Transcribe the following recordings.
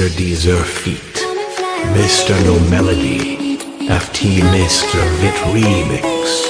Mr. Deezer Feet, Mr. No Melody, FT Mr. Vit Remix.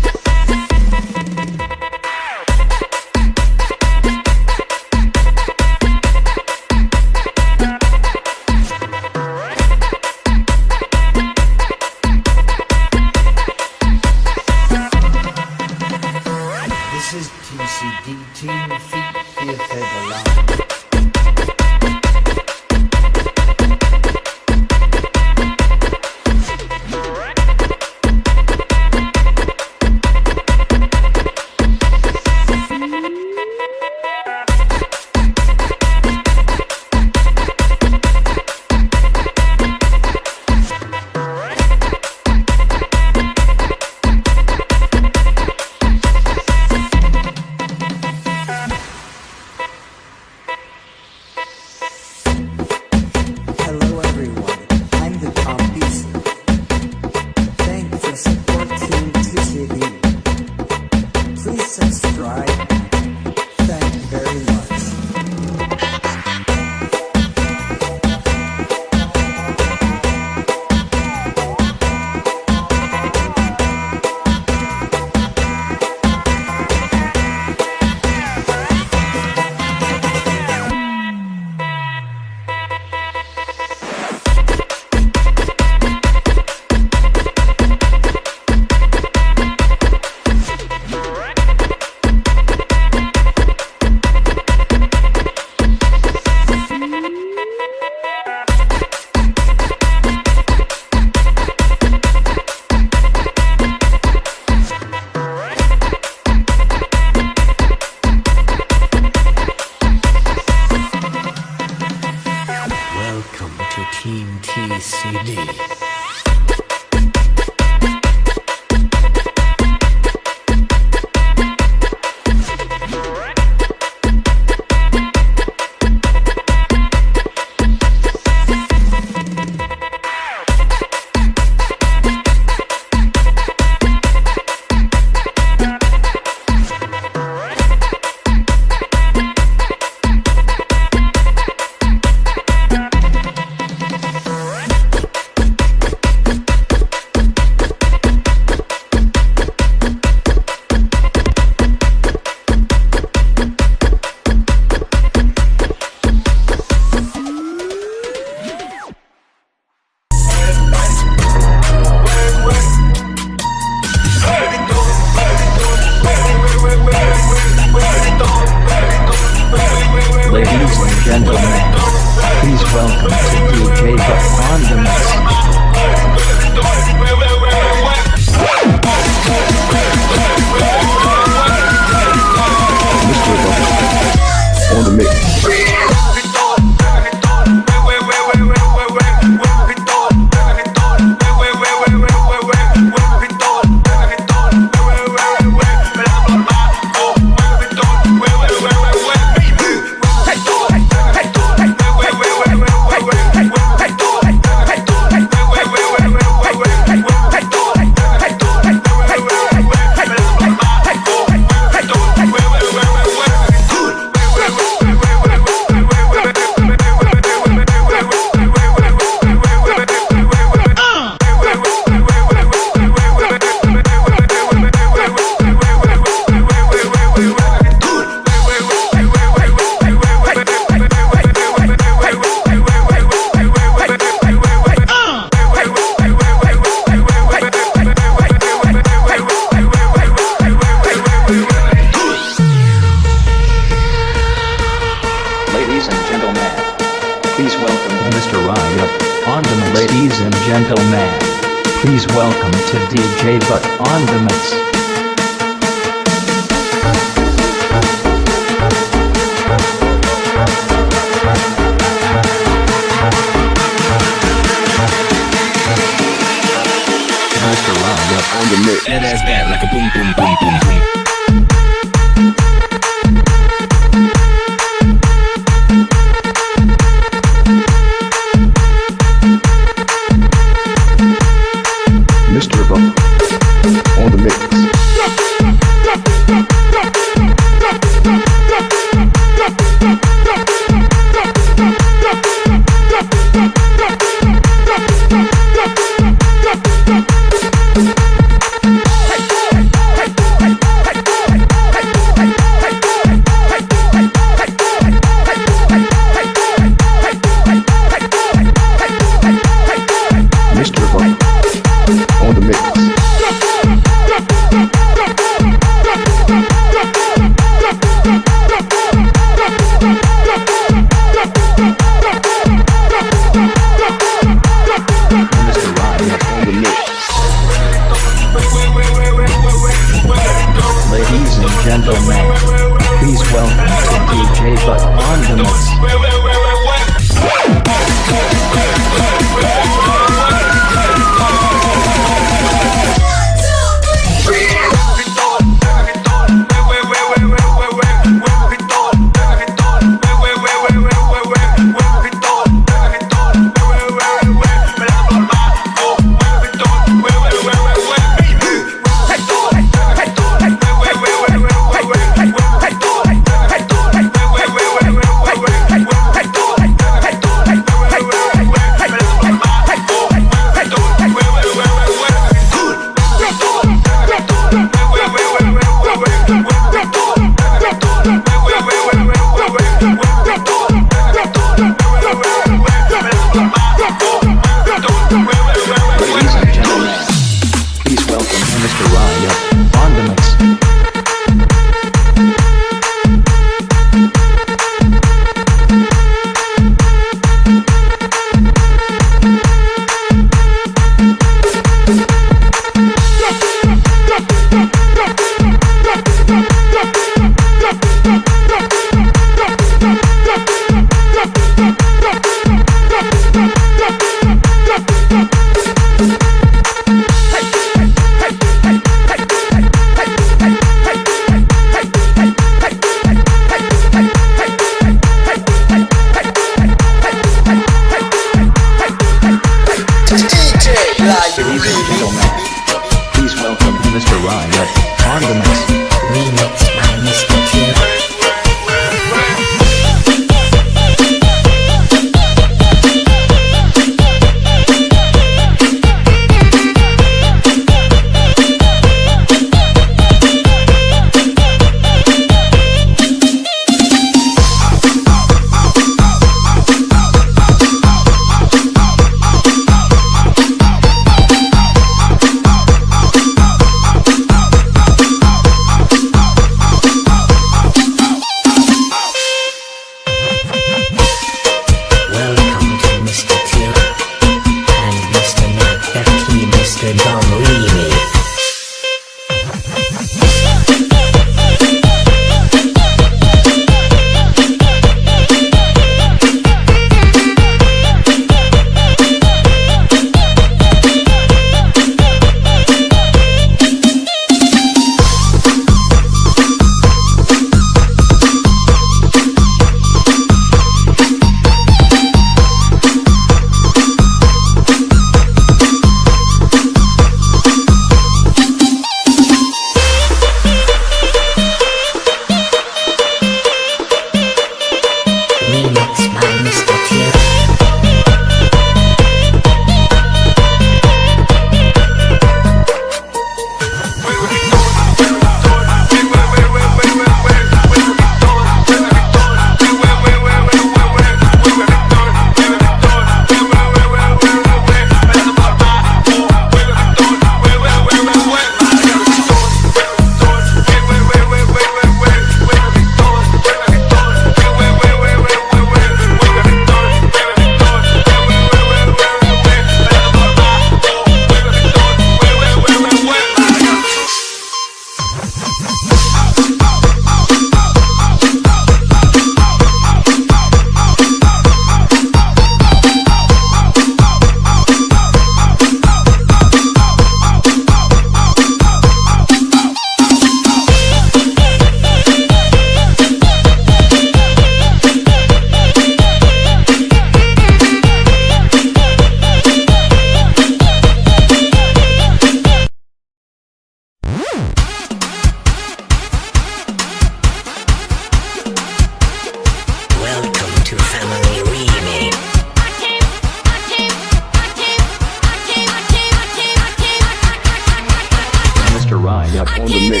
on the mix.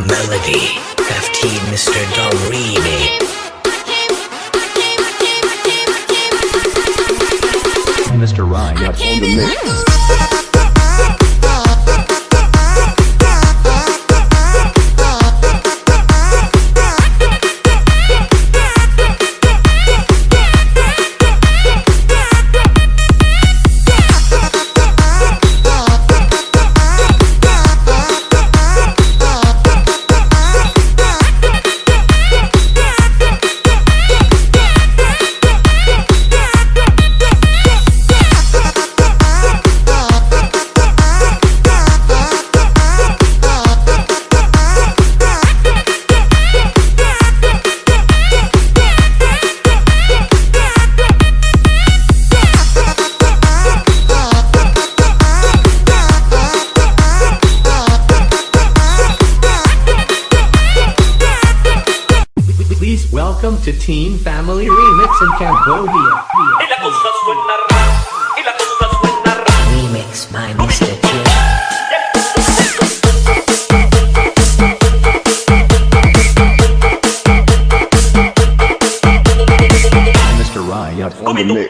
Melody, FT Mr. Dom Mr. Ryan up on the mix. comiendo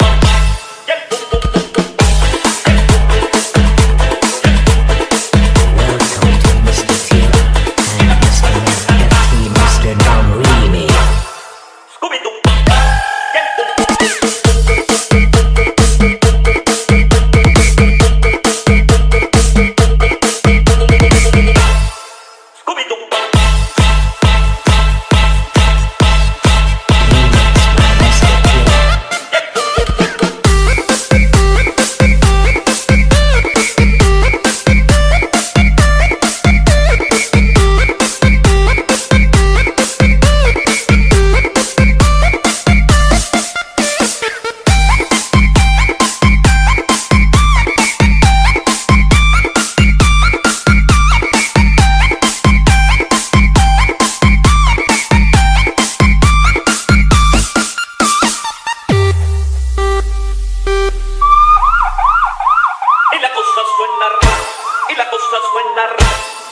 y la cosa suena rap.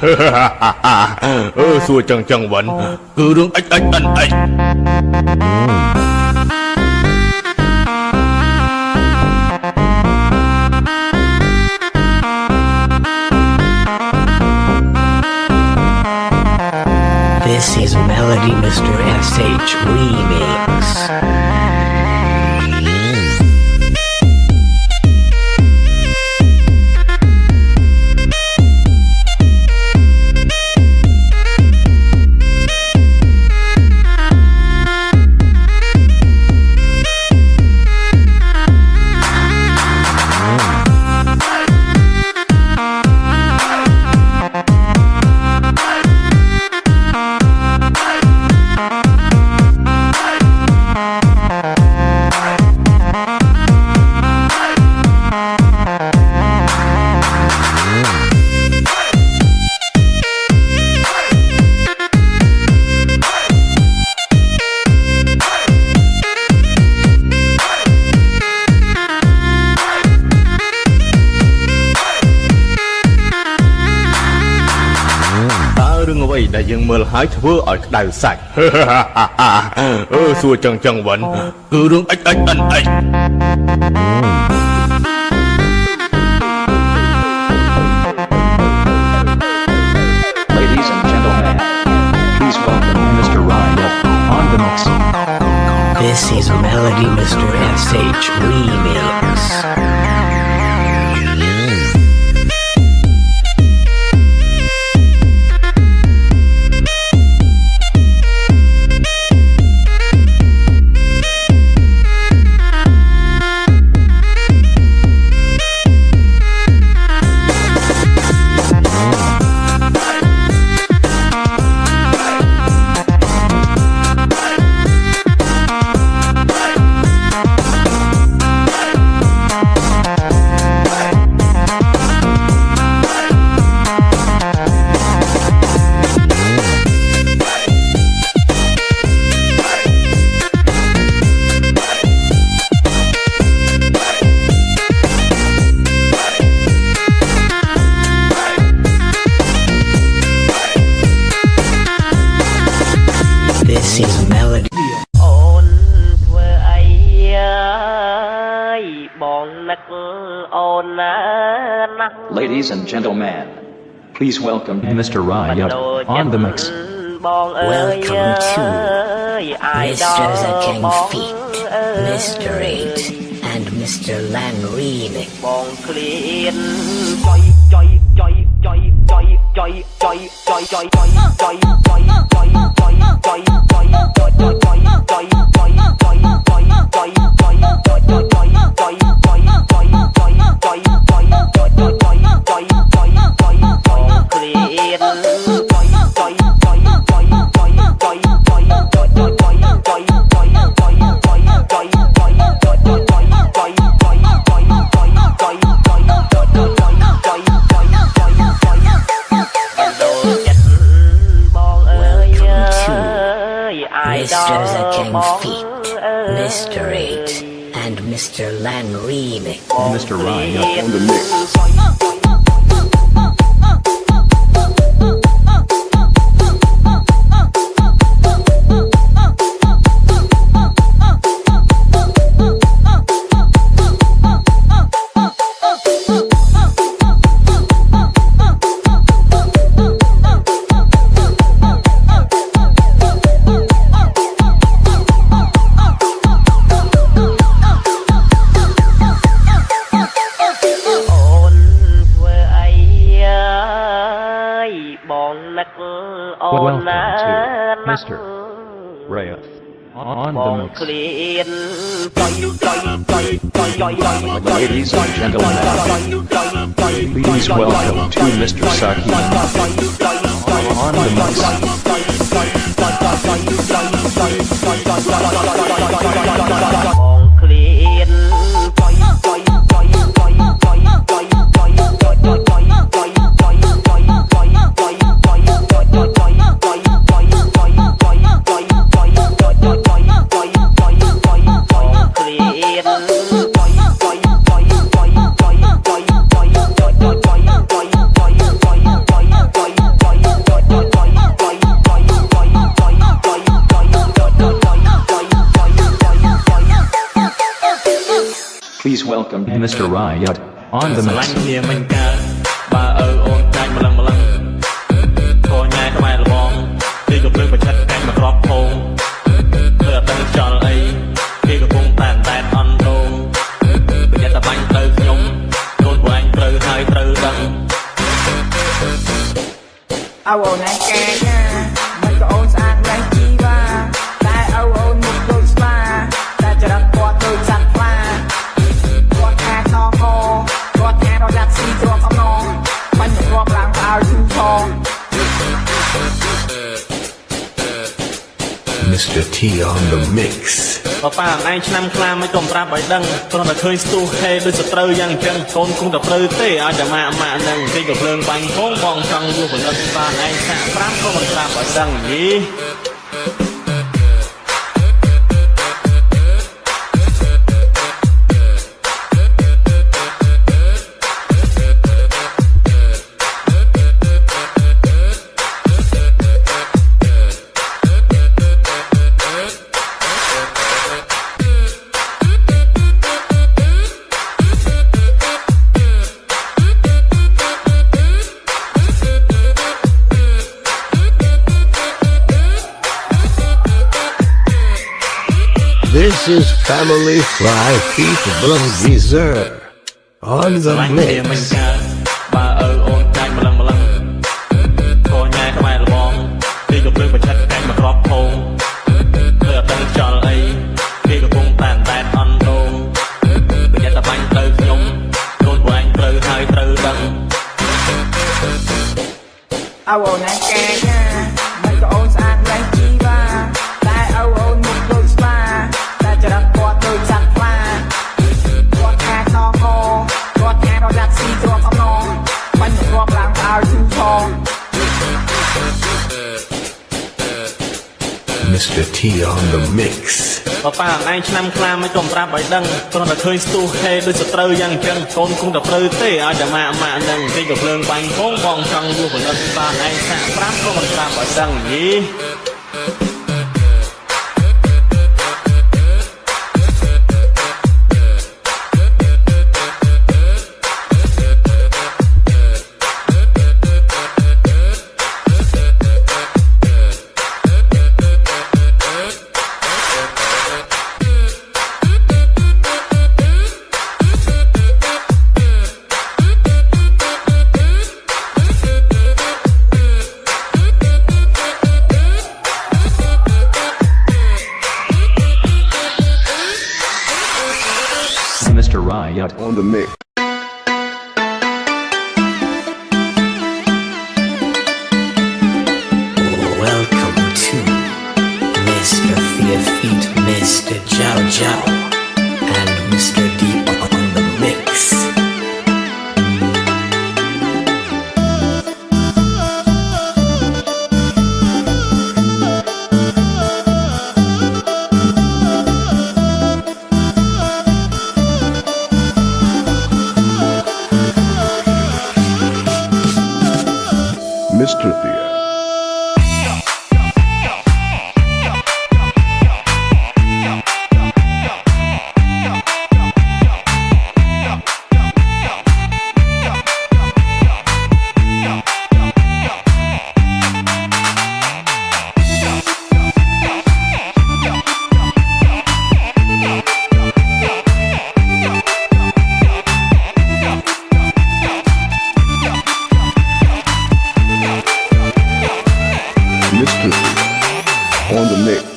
This is Melody Mr. S.H. Remix. Ladies and gentlemen, đài sạch ơ xua chẳng chẳng vẫn This is Melody Mr. SH Remix. Ladies and gentlemen, please welcome Mr. Riot on the mix. Welcome to Mr. The King Feet, Mr. Eight, and Mr. Lan Remix. ใจใจ Mr. Ryan. On the mix. Ladies and gentlemen, please welcome to Mr. Saki on the mix. Please welcome Mr. Riot on the ស្ T on the mix. បើប៉ាអឯងឆ្នាំខ្លាមិនក៏ប្រាប់ឲ្យដឹងគ្រាន់តែឃើញស្ទុះហេដូចសត្រូវយ៉ាងអញ្ចឹងកូនគង់តែព្រឺទេឲ្យតែម៉ាក់ម៉ាក់នឹងគេក៏ភ្លើងបាញ់ផងបងចង់យកផលិតបានឯងសាក់ប្រាប់ក៏មិនប្រាប់ឲ្យដឹងយី family five people deserve on the mix. បើប៉ាអឯងឆ្នាំខ្លាមិនក៏ប្រាប់ឲ្យដឹងគ្រាន់តែឃើញស្ទុះហេដូចសត្រូវយ៉ាងអញ្ចឹងកូនគង់តែព្រឺទេឲ្យតែម៉ាក់ម៉ាក់នឹងគេក៏ភ្លើងបាញ់ផងបងចង់យកផលិតបានឯងសាក់ប្រាប់ក៏មិនប្រាប់ឲ្យដឹងយី Riot On the mix. Welcome to Mr. Fear Feet, Mr. Jow Jow, Mr. On the mix.